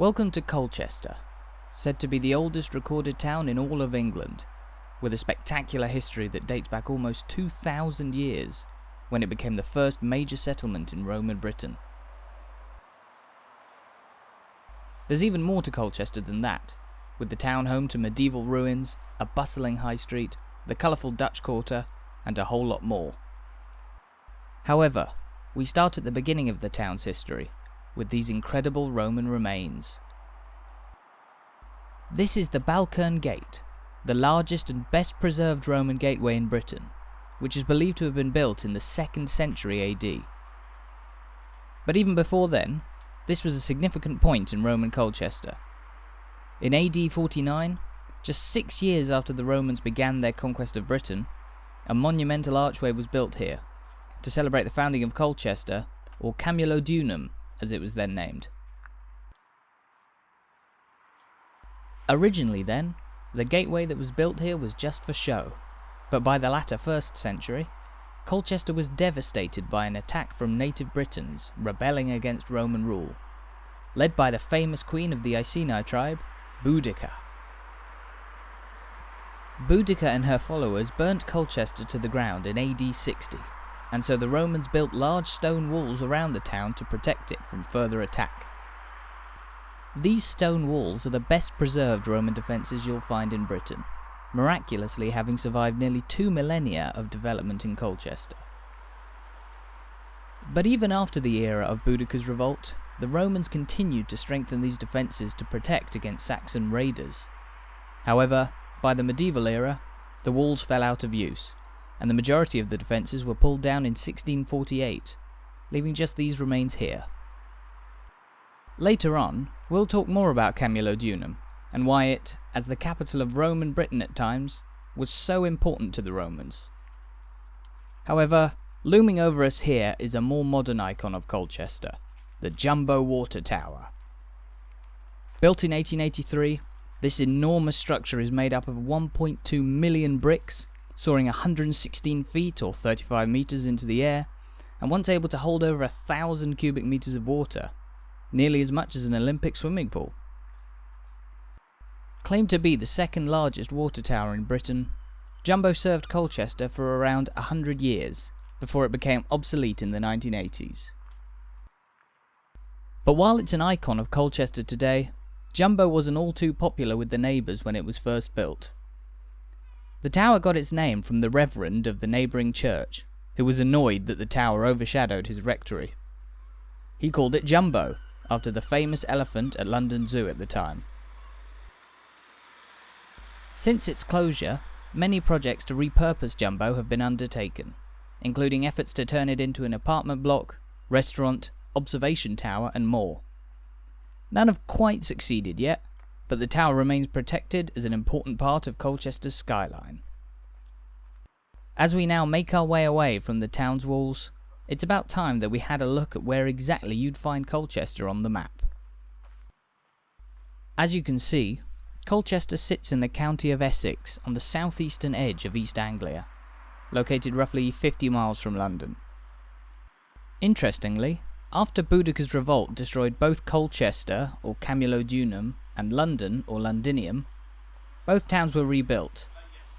Welcome to Colchester, said to be the oldest recorded town in all of England, with a spectacular history that dates back almost 2,000 years, when it became the first major settlement in Roman Britain. There's even more to Colchester than that, with the town home to medieval ruins, a bustling high street, the colourful Dutch Quarter, and a whole lot more. However, we start at the beginning of the town's history, with these incredible Roman remains. This is the Balkerne Gate, the largest and best preserved Roman gateway in Britain, which is believed to have been built in the 2nd century AD. But even before then, this was a significant point in Roman Colchester. In AD 49, just six years after the Romans began their conquest of Britain, a monumental archway was built here, to celebrate the founding of Colchester, or Camulodunum, as it was then named. Originally, then, the gateway that was built here was just for show, but by the latter first century, Colchester was devastated by an attack from native Britons rebelling against Roman rule, led by the famous queen of the Iceni tribe, Boudicca. Boudicca and her followers burnt Colchester to the ground in AD 60, and so the Romans built large stone walls around the town to protect it from further attack. These stone walls are the best preserved Roman defences you'll find in Britain, miraculously having survived nearly two millennia of development in Colchester. But even after the era of Boudicca's revolt, the Romans continued to strengthen these defences to protect against Saxon raiders. However, by the medieval era, the walls fell out of use, and the majority of the defences were pulled down in 1648, leaving just these remains here. Later on, we'll talk more about Camulodunum, and why it, as the capital of Roman Britain at times, was so important to the Romans. However, looming over us here is a more modern icon of Colchester, the Jumbo Water Tower. Built in 1883, this enormous structure is made up of 1.2 million bricks soaring 116 feet or 35 meters into the air, and once able to hold over a thousand cubic meters of water, nearly as much as an Olympic swimming pool. Claimed to be the second largest water tower in Britain, Jumbo served Colchester for around 100 years before it became obsolete in the 1980s. But while it's an icon of Colchester today, Jumbo wasn't all too popular with the neighbours when it was first built. The tower got its name from the reverend of the neighbouring church, who was annoyed that the tower overshadowed his rectory. He called it Jumbo, after the famous elephant at London Zoo at the time. Since its closure, many projects to repurpose Jumbo have been undertaken, including efforts to turn it into an apartment block, restaurant, observation tower, and more. None have quite succeeded yet, but the tower remains protected as an important part of Colchester's skyline. As we now make our way away from the town's walls, it's about time that we had a look at where exactly you'd find Colchester on the map. As you can see, Colchester sits in the county of Essex on the southeastern edge of East Anglia, located roughly 50 miles from London. Interestingly, after Boudicca's revolt destroyed both Colchester, or Camulodunum, and London, or Londinium, both towns were rebuilt,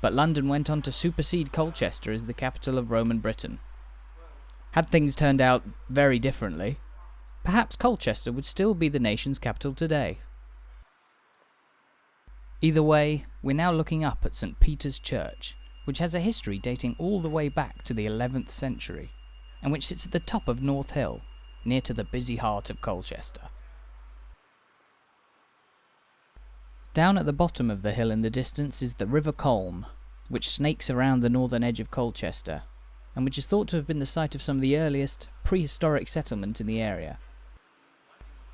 but London went on to supersede Colchester as the capital of Roman Britain. Had things turned out very differently, perhaps Colchester would still be the nation's capital today. Either way, we're now looking up at St. Peter's Church, which has a history dating all the way back to the 11th century, and which sits at the top of North Hill, near to the busy heart of Colchester. Down at the bottom of the hill in the distance is the River Colne, which snakes around the northern edge of Colchester, and which is thought to have been the site of some of the earliest prehistoric settlement in the area.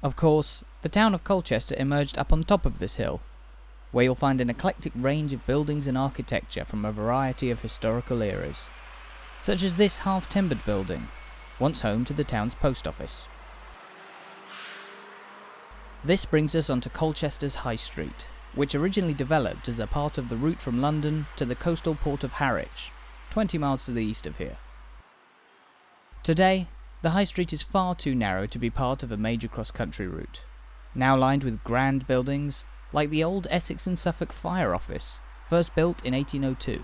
Of course, the town of Colchester emerged up on top of this hill, where you'll find an eclectic range of buildings and architecture from a variety of historical eras, such as this half-timbered building, once home to the town's post office. This brings us onto Colchester's High Street, which originally developed as a part of the route from London to the coastal port of Harwich, 20 miles to the east of here. Today, the High Street is far too narrow to be part of a major cross-country route, now lined with grand buildings like the old Essex and Suffolk Fire Office, first built in 1802.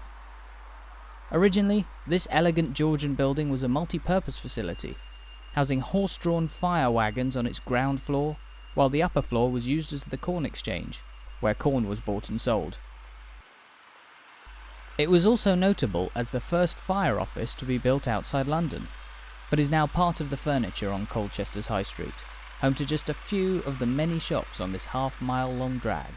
Originally, this elegant Georgian building was a multi-purpose facility, housing horse-drawn fire wagons on its ground floor, while the upper floor was used as the corn exchange, where corn was bought and sold. It was also notable as the first fire office to be built outside London, but is now part of the furniture on Colchester's High Street, home to just a few of the many shops on this half mile long drag.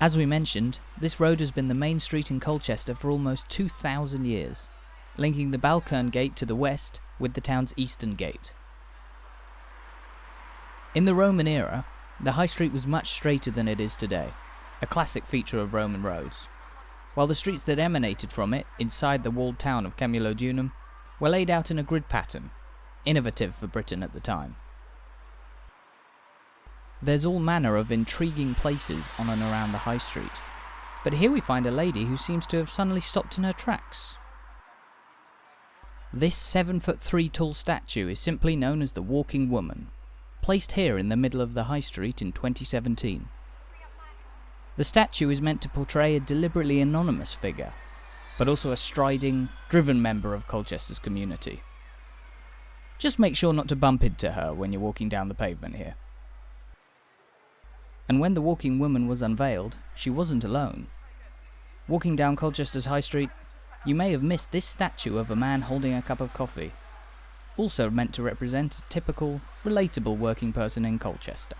As we mentioned, this road has been the main street in Colchester for almost 2,000 years, linking the Balkerne Gate to the west with the town's eastern gate. In the Roman era, the high street was much straighter than it is today, a classic feature of Roman roads, while the streets that emanated from it, inside the walled town of Camulodunum, were laid out in a grid pattern, innovative for Britain at the time. There's all manner of intriguing places on and around the high street, but here we find a lady who seems to have suddenly stopped in her tracks. This 7 foot 3 tall statue is simply known as the Walking Woman, placed here in the middle of the high street in 2017. The statue is meant to portray a deliberately anonymous figure, but also a striding, driven member of Colchester's community. Just make sure not to bump into her when you're walking down the pavement here. And when the walking woman was unveiled, she wasn't alone. Walking down Colchester's High Street, you may have missed this statue of a man holding a cup of coffee, also meant to represent a typical, relatable working person in Colchester.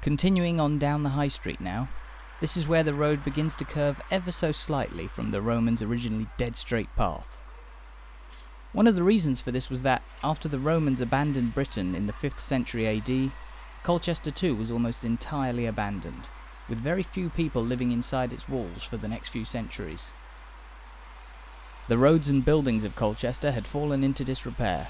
Continuing on down the High Street now, this is where the road begins to curve ever so slightly from the Romans' originally dead straight path. One of the reasons for this was that, after the Romans abandoned Britain in the 5th century AD, Colchester too was almost entirely abandoned, with very few people living inside its walls for the next few centuries. The roads and buildings of Colchester had fallen into disrepair,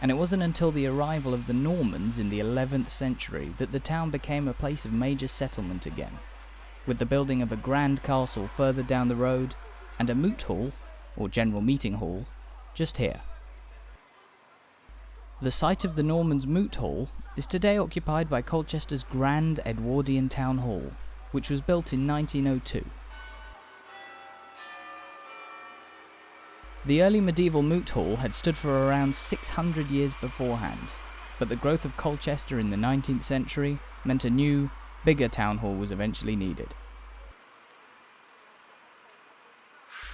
and it wasn't until the arrival of the Normans in the 11th century that the town became a place of major settlement again, with the building of a grand castle further down the road, and a moot hall, or general meeting hall, just here. The site of the Normans' Moot Hall is today occupied by Colchester's Grand Edwardian Town Hall, which was built in 1902. The early medieval Moot Hall had stood for around 600 years beforehand, but the growth of Colchester in the 19th century meant a new, bigger town hall was eventually needed.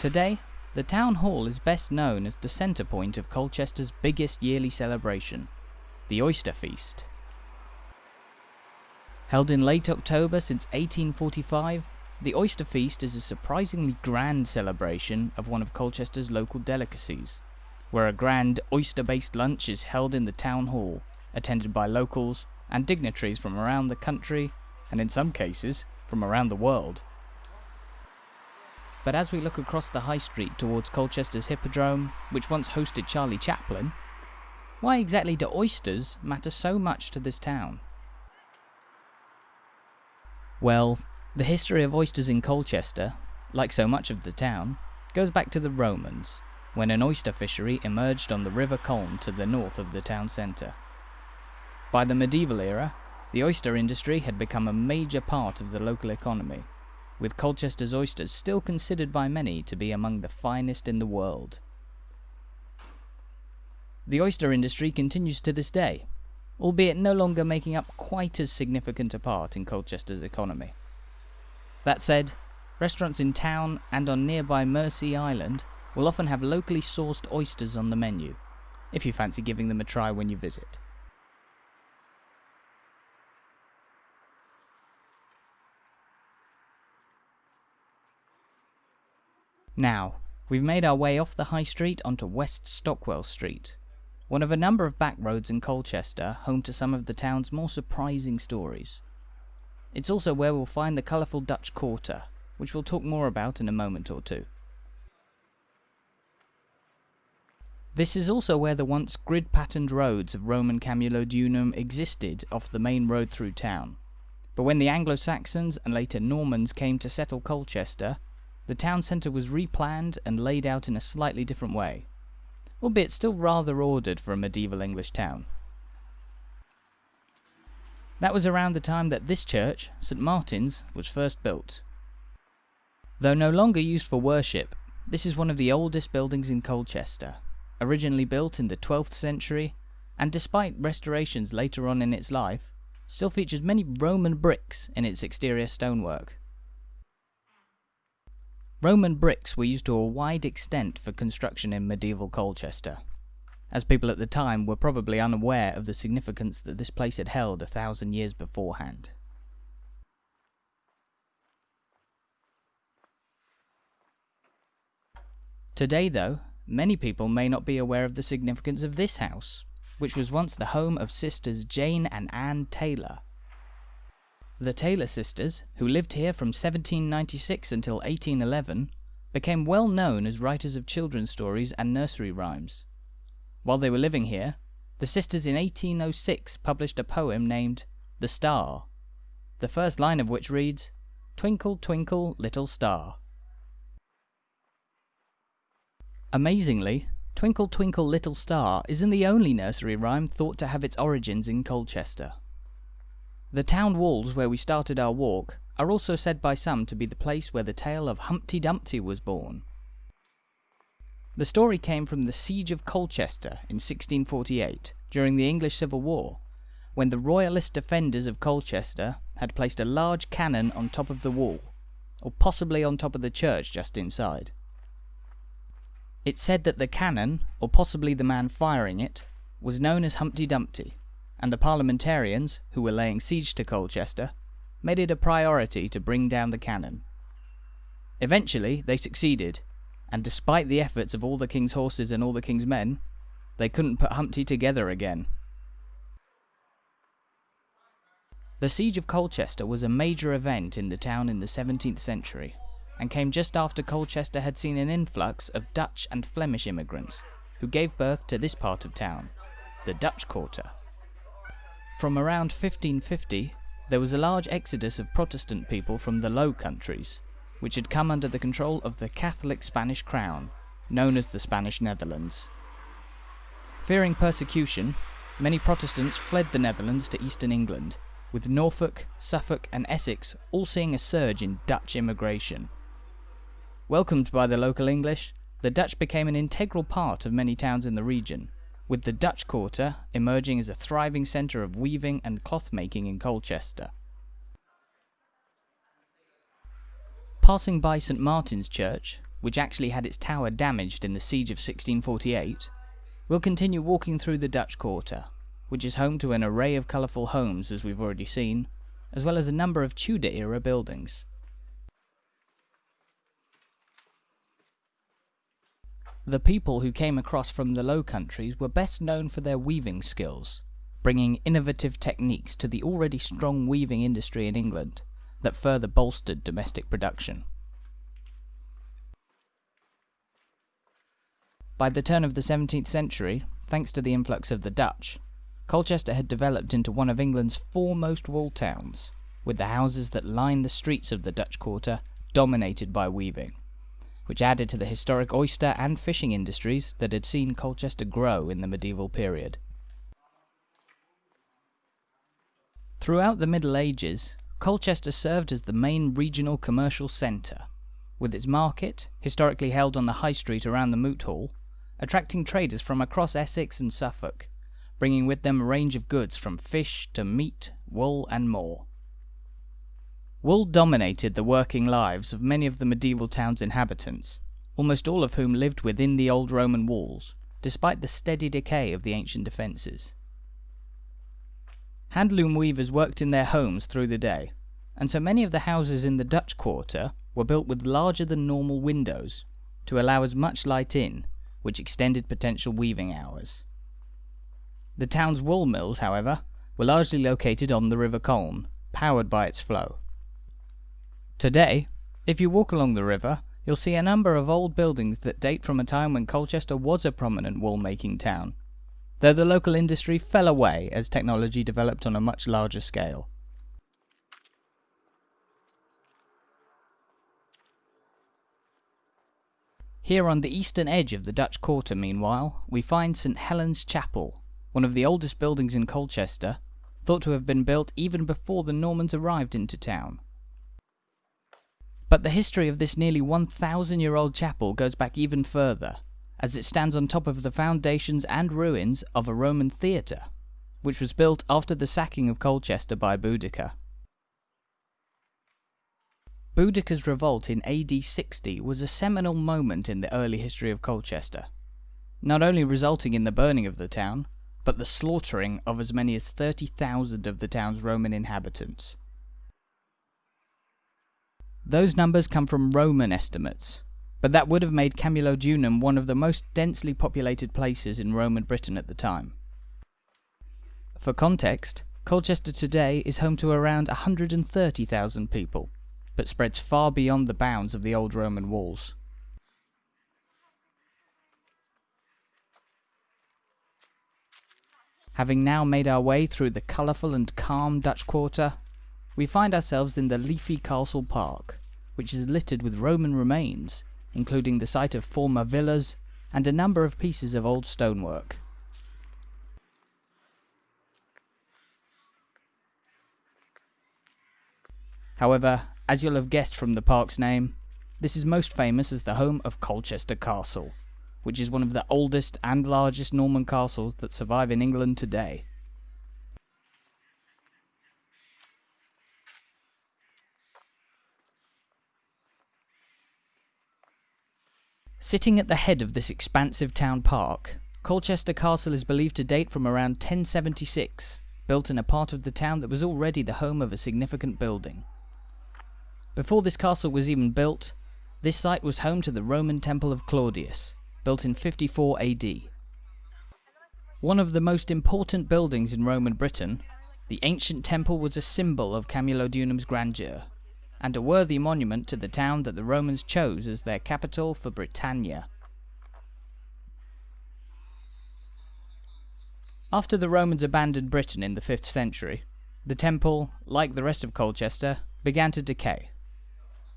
Today, the town hall is best known as the centre point of Colchester's biggest yearly celebration, the Oyster Feast. Held in late October since 1845, the Oyster Feast is a surprisingly grand celebration of one of Colchester's local delicacies, where a grand oyster-based lunch is held in the town hall, attended by locals and dignitaries from around the country, and in some cases, from around the world. But as we look across the high street towards Colchester's Hippodrome, which once hosted Charlie Chaplin, why exactly do oysters matter so much to this town? Well, the history of oysters in Colchester, like so much of the town, goes back to the Romans, when an oyster fishery emerged on the River Colne to the north of the town centre. By the medieval era, the oyster industry had become a major part of the local economy, with Colchester's oysters still considered by many to be among the finest in the world. The oyster industry continues to this day, albeit no longer making up quite as significant a part in Colchester's economy. That said, restaurants in town and on nearby Mersea Island will often have locally sourced oysters on the menu, if you fancy giving them a try when you visit. Now, we've made our way off the High Street onto West Stockwell Street, one of a number of back roads in Colchester home to some of the town's more surprising stories. It's also where we'll find the colourful Dutch Quarter, which we'll talk more about in a moment or two. This is also where the once grid-patterned roads of Roman Camulodunum existed off the main road through town. But when the Anglo-Saxons and later Normans came to settle Colchester, the town centre was replanned and laid out in a slightly different way, albeit still rather ordered for a medieval English town. That was around the time that this church, St. Martin's, was first built. Though no longer used for worship, this is one of the oldest buildings in Colchester, originally built in the 12th century, and despite restorations later on in its life, still features many Roman bricks in its exterior stonework. Roman bricks were used to a wide extent for construction in medieval Colchester as people at the time were probably unaware of the significance that this place had held a thousand years beforehand. Today, though, many people may not be aware of the significance of this house, which was once the home of sisters Jane and Anne Taylor. The Taylor sisters, who lived here from 1796 until 1811, became well known as writers of children's stories and nursery rhymes. While they were living here, the sisters in 1806 published a poem named "The Star," the first line of which reads, "Twinkle, twinkle, little star." Amazingly, "Twinkle, twinkle, little star" isn't the only nursery rhyme thought to have its origins in Colchester. The town walls where we started our walk are also said by some to be the place where the tale of Humpty Dumpty was born. The story came from the siege of Colchester in 1648, during the English Civil War, when the royalist defenders of Colchester had placed a large cannon on top of the wall, or possibly on top of the church just inside. It said that the cannon, or possibly the man firing it, was known as Humpty Dumpty, and the Parliamentarians, who were laying siege to Colchester, made it a priority to bring down the cannon. Eventually they succeeded, and despite the efforts of all the king's horses and all the king's men, they couldn't put Humpty together again. The siege of Colchester was a major event in the town in the 17th century, and came just after Colchester had seen an influx of Dutch and Flemish immigrants, who gave birth to this part of town, the Dutch Quarter. From around 1550, there was a large exodus of Protestant people from the Low Countries, which had come under the control of the Catholic Spanish crown, known as the Spanish Netherlands. Fearing persecution, many Protestants fled the Netherlands to eastern England, with Norfolk, Suffolk, and Essex all seeing a surge in Dutch immigration. Welcomed by the local English, the Dutch became an integral part of many towns in the region, with the Dutch Quarter emerging as a thriving centre of weaving and cloth making in Colchester. Passing by St. Martin's Church, which actually had its tower damaged in the siege of 1648, we'll continue walking through the Dutch Quarter, which is home to an array of colourful homes as we've already seen, as well as a number of Tudor era buildings. The people who came across from the Low Countries were best known for their weaving skills, bringing innovative techniques to the already strong weaving industry in England that further bolstered domestic production. By the turn of the 17th century, thanks to the influx of the Dutch, Colchester had developed into one of England's foremost wool towns, with the houses that line the streets of the Dutch quarter dominated by weaving, which added to the historic oyster and fishing industries that had seen Colchester grow in the medieval period. Throughout the Middle Ages, Colchester served as the main regional commercial centre, with its market, historically held on the High Street around the Moot Hall, attracting traders from across Essex and Suffolk, bringing with them a range of goods from fish to meat, wool, and more. Wool dominated the working lives of many of the medieval town's inhabitants, almost all of whom lived within the old Roman walls, despite the steady decay of the ancient defences. Handloom weavers worked in their homes through the day, and so many of the houses in the Dutch quarter were built with larger than normal windows, to allow as much light in, which extended potential weaving hours. The town's wool mills, however, were largely located on the River Colne, powered by its flow. Today, if you walk along the river, you'll see a number of old buildings that date from a time when Colchester was a prominent wool making town though the local industry fell away as technology developed on a much larger scale. Here on the eastern edge of the Dutch Quarter, meanwhile, we find St. Helen's Chapel, one of the oldest buildings in Colchester, thought to have been built even before the Normans arrived into town. But the history of this nearly 1,000 year old chapel goes back even further, as it stands on top of the foundations and ruins of a Roman theatre, which was built after the sacking of Colchester by Boudicca. Boudicca's revolt in AD 60 was a seminal moment in the early history of Colchester, not only resulting in the burning of the town, but the slaughtering of as many as 30,000 of the town's Roman inhabitants. Those numbers come from Roman estimates, but that would have made Camulodunum one of the most densely populated places in Roman Britain at the time. For context, Colchester today is home to around 130,000 people, but spreads far beyond the bounds of the old Roman walls. Having now made our way through the colourful and calm Dutch Quarter, we find ourselves in the leafy Castle Park, which is littered with Roman remains, including the site of former villas and a number of pieces of old stonework. However, as you'll have guessed from the park's name, this is most famous as the home of Colchester Castle which is one of the oldest and largest Norman castles that survive in England today. Sitting at the head of this expansive town park, Colchester Castle is believed to date from around 1076, built in a part of the town that was already the home of a significant building. Before this castle was even built, this site was home to the Roman Temple of Claudius, built in 54 AD. One of the most important buildings in Roman Britain, the ancient temple was a symbol of Camulodunum's grandeur, and a worthy monument to the town that the Romans chose as their capital for Britannia. After the Romans abandoned Britain in the 5th century, the temple, like the rest of Colchester, began to decay.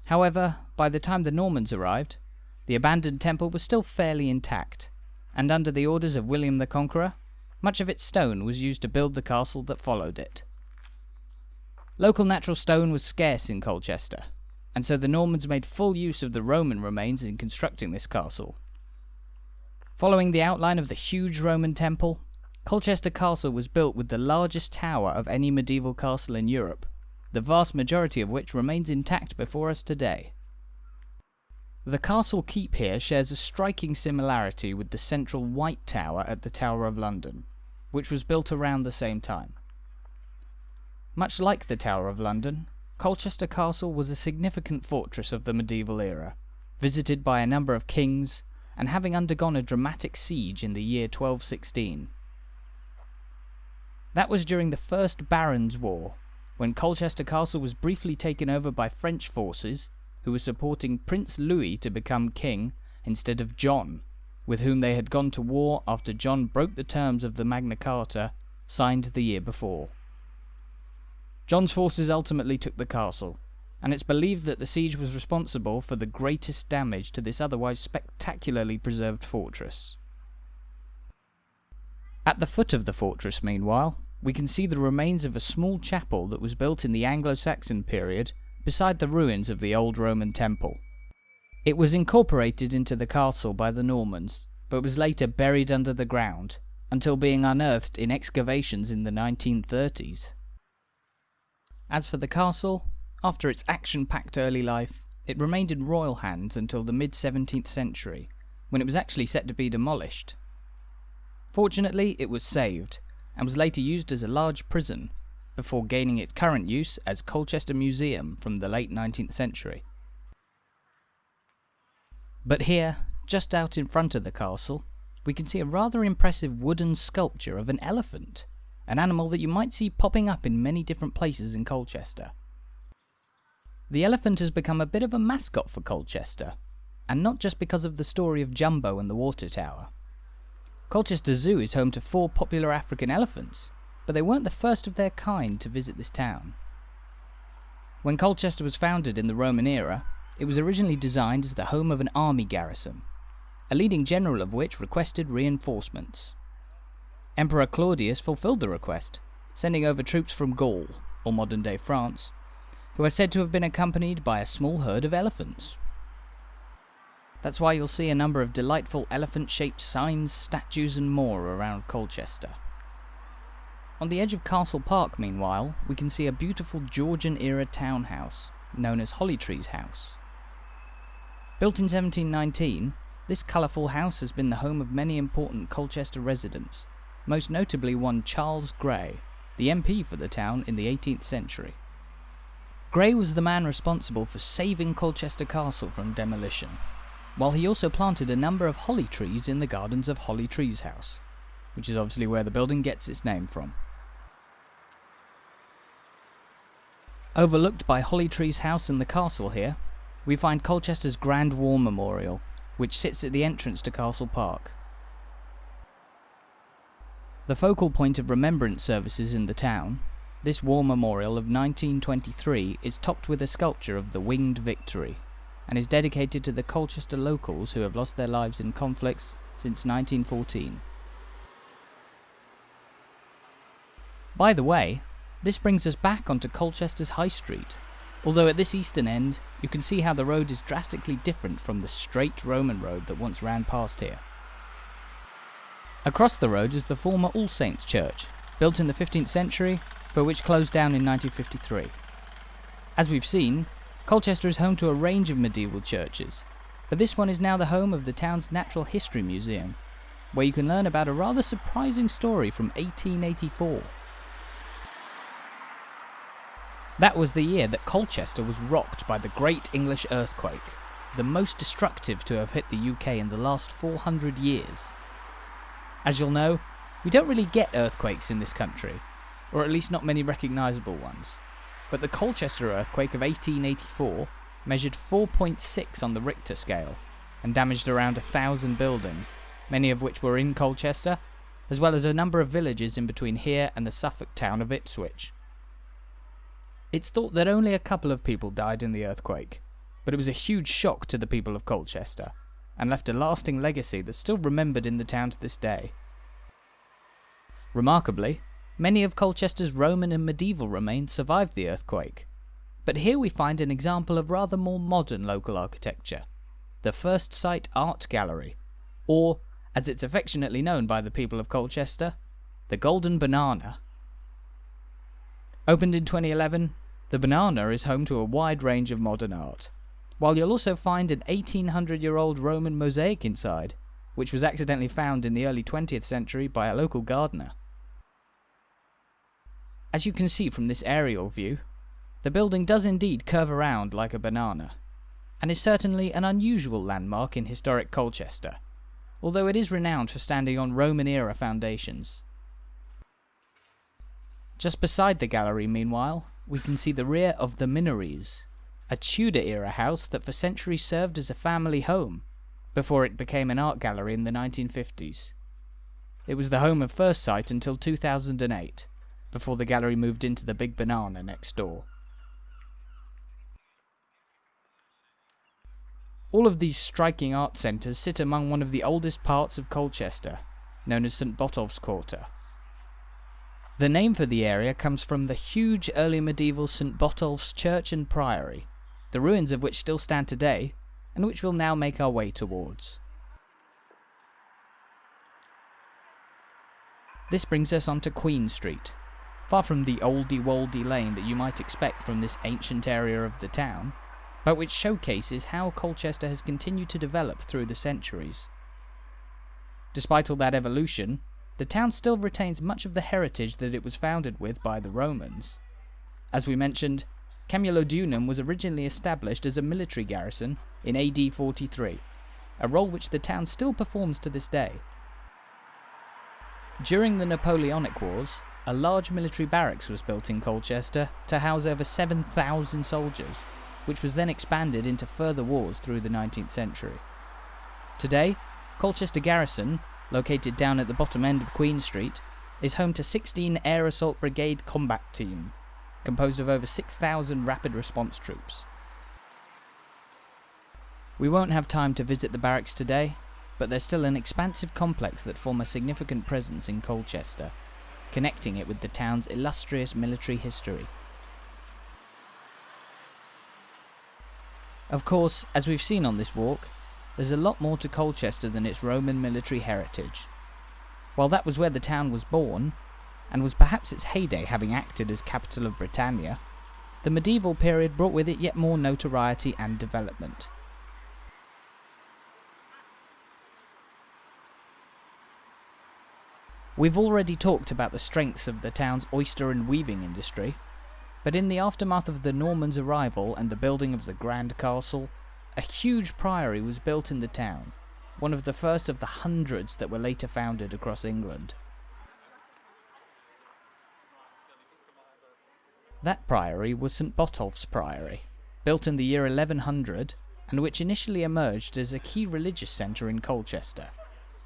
However, by the time the Normans arrived, the abandoned temple was still fairly intact, and under the orders of William the Conqueror, much of its stone was used to build the castle that followed it. Local natural stone was scarce in Colchester, and so the Normans made full use of the Roman remains in constructing this castle. Following the outline of the huge Roman temple, Colchester Castle was built with the largest tower of any medieval castle in Europe, the vast majority of which remains intact before us today. The castle keep here shares a striking similarity with the central White Tower at the Tower of London, which was built around the same time. Much like the Tower of London, Colchester Castle was a significant fortress of the medieval era, visited by a number of kings, and having undergone a dramatic siege in the year 1216. That was during the First Barons' War, when Colchester Castle was briefly taken over by French forces who were supporting Prince Louis to become king instead of John, with whom they had gone to war after John broke the terms of the Magna Carta signed the year before. John's forces ultimately took the castle, and it's believed that the siege was responsible for the greatest damage to this otherwise spectacularly preserved fortress. At the foot of the fortress, meanwhile, we can see the remains of a small chapel that was built in the Anglo-Saxon period beside the ruins of the old Roman temple. It was incorporated into the castle by the Normans, but was later buried under the ground, until being unearthed in excavations in the 1930s. As for the castle, after its action-packed early life, it remained in royal hands until the mid-17th century, when it was actually set to be demolished. Fortunately, it was saved, and was later used as a large prison, before gaining its current use as Colchester Museum from the late 19th century. But here, just out in front of the castle, we can see a rather impressive wooden sculpture of an elephant, an animal that you might see popping up in many different places in Colchester. The elephant has become a bit of a mascot for Colchester, and not just because of the story of Jumbo and the water tower. Colchester Zoo is home to four popular African elephants, but they weren't the first of their kind to visit this town. When Colchester was founded in the Roman era, it was originally designed as the home of an army garrison, a leading general of which requested reinforcements. Emperor Claudius fulfilled the request, sending over troops from Gaul, or modern day France, who are said to have been accompanied by a small herd of elephants. That's why you'll see a number of delightful elephant shaped signs, statues, and more around Colchester. On the edge of Castle Park, meanwhile, we can see a beautiful Georgian era townhouse, known as Hollytrees House. Built in 1719, this colourful house has been the home of many important Colchester residents, most notably one Charles Gray, the MP for the town in the 18th century. Gray was the man responsible for saving Colchester Castle from demolition, while he also planted a number of holly trees in the gardens of Holly Trees House, which is obviously where the building gets its name from. Overlooked by Holly Trees House and the castle here, we find Colchester's Grand War Memorial, which sits at the entrance to Castle Park. The focal point of remembrance services in the town, this war memorial of 1923 is topped with a sculpture of the Winged Victory, and is dedicated to the Colchester locals who have lost their lives in conflicts since 1914. By the way, this brings us back onto Colchester's High Street, although at this eastern end you can see how the road is drastically different from the straight Roman road that once ran past here. Across the road is the former All Saints Church, built in the 15th century, but which closed down in 1953. As we've seen, Colchester is home to a range of medieval churches, but this one is now the home of the town's Natural History Museum, where you can learn about a rather surprising story from 1884. That was the year that Colchester was rocked by the Great English Earthquake, the most destructive to have hit the UK in the last 400 years. As you'll know, we don't really get earthquakes in this country, or at least not many recognisable ones but the Colchester earthquake of 1884 measured 4.6 on the Richter scale and damaged around a thousand buildings, many of which were in Colchester, as well as a number of villages in between here and the Suffolk town of Ipswich. It's thought that only a couple of people died in the earthquake, but it was a huge shock to the people of Colchester, and left a lasting legacy that's still remembered in the town to this day. Remarkably, Many of Colchester's Roman and medieval remains survived the earthquake. But here we find an example of rather more modern local architecture the Firstsite Art Gallery, or, as it's affectionately known by the people of Colchester, the Golden Banana. Opened in 2011, the Banana is home to a wide range of modern art, while you'll also find an 1800 year old Roman mosaic inside, which was accidentally found in the early 20th century by a local gardener. As you can see from this aerial view, the building does indeed curve around like a banana, and is certainly an unusual landmark in historic Colchester, although it is renowned for standing on Roman era foundations. Just beside the gallery, meanwhile, we can see the rear of the Minories, a Tudor era house that for centuries served as a family home, before it became an art gallery in the 1950s. It was the home of Firstsite until 2008 before the gallery moved into the big banana next door. All of these striking art centres sit among one of the oldest parts of Colchester, known as St Botolph's Quarter. The name for the area comes from the huge early medieval St Botolph's Church and Priory, the ruins of which still stand today, and which we'll now make our way towards. This brings us onto Queen Street, far from the oldie-woldy lane that you might expect from this ancient area of the town, but which showcases how Colchester has continued to develop through the centuries. Despite all that evolution, the town still retains much of the heritage that it was founded with by the Romans. As we mentioned, Camulodunum was originally established as a military garrison in AD 43, a role which the town still performs to this day. During the Napoleonic Wars, a large military barracks was built in Colchester to house over 7,000 soldiers, which was then expanded into further wars through the 19th century. Today, Colchester Garrison, located down at the bottom end of Queen Street, is home to 16 Air Assault Brigade Combat Team, composed of over 6,000 rapid response troops. We won't have time to visit the barracks today, but they're still an expansive complex that form a significant presence in Colchester, connecting it with the town's illustrious military history. Of course, as we've seen on this walk, there's a lot more to Colchester than its Roman military heritage. While that was where the town was born, and was perhaps its heyday having acted as capital of Britannia, the medieval period brought with it yet more notoriety and development. We've already talked about the strengths of the town's oyster and weaving industry, but in the aftermath of the Normans' arrival and the building of the Grand Castle, a huge priory was built in the town, one of the first of the hundreds that were later founded across England. That priory was St Botolph's Priory, built in the year 1100, and which initially emerged as a key religious centre in Colchester,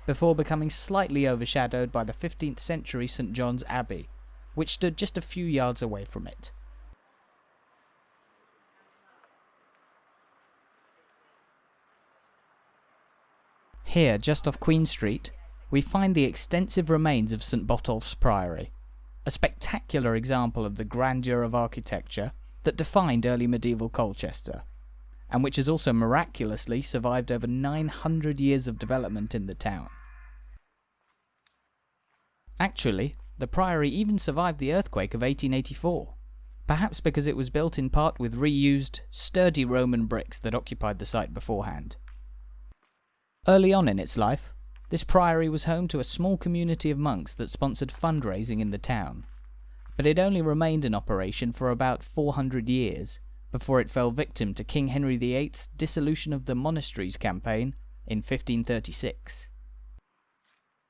before becoming slightly overshadowed by the 15th century St John's Abbey, which stood just a few yards away from it. Here, just off Queen Street, we find the extensive remains of St Botolph's Priory, a spectacular example of the grandeur of architecture that defined early medieval Colchester, and which has also miraculously survived over 900 years of development in the town. Actually, the priory even survived the earthquake of 1884, perhaps because it was built in part with reused, sturdy Roman bricks that occupied the site beforehand. Early on in its life, this priory was home to a small community of monks that sponsored fundraising in the town, but it only remained in operation for about 400 years before it fell victim to King Henry VIII's dissolution of the monasteries campaign in 1536.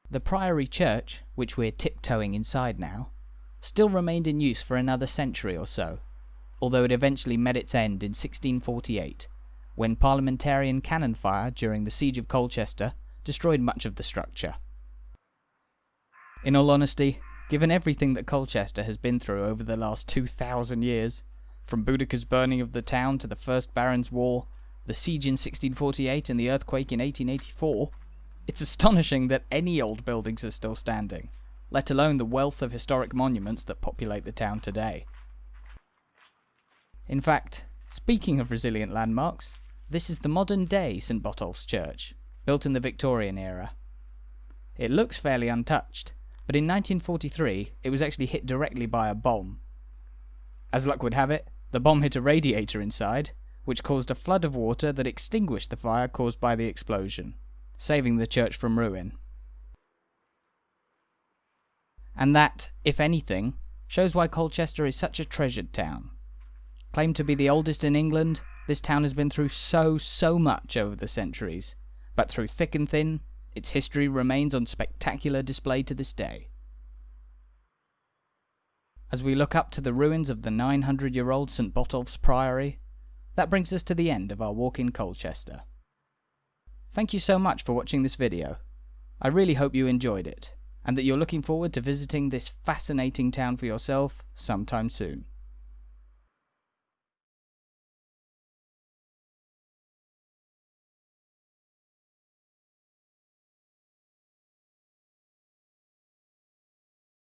The priory church, which we're tiptoeing inside now, still remained in use for another century or so, although it eventually met its end in 1648 when Parliamentarian cannon fire during the siege of Colchester destroyed much of the structure. In all honesty, given everything that Colchester has been through over the last 2,000 years, from Boudicca's burning of the town to the First Barons' War, the siege in 1648 and the earthquake in 1884, it's astonishing that any old buildings are still standing, let alone the wealth of historic monuments that populate the town today. In fact, speaking of resilient landmarks, this is the modern day St Botolph's Church, built in the Victorian era. It looks fairly untouched, but in 1943 it was actually hit directly by a bomb. As luck would have it, the bomb hit a radiator inside, which caused a flood of water that extinguished the fire caused by the explosion, saving the church from ruin. And that, if anything, shows why Colchester is such a treasured town. Claimed to be the oldest in England, this town has been through so, so much over the centuries, but through thick and thin, its history remains on spectacular display to this day. As we look up to the ruins of the 900 year old St Botolph's Priory, that brings us to the end of our walk in Colchester. Thank you so much for watching this video. I really hope you enjoyed it, and that you're looking forward to visiting this fascinating town for yourself sometime soon.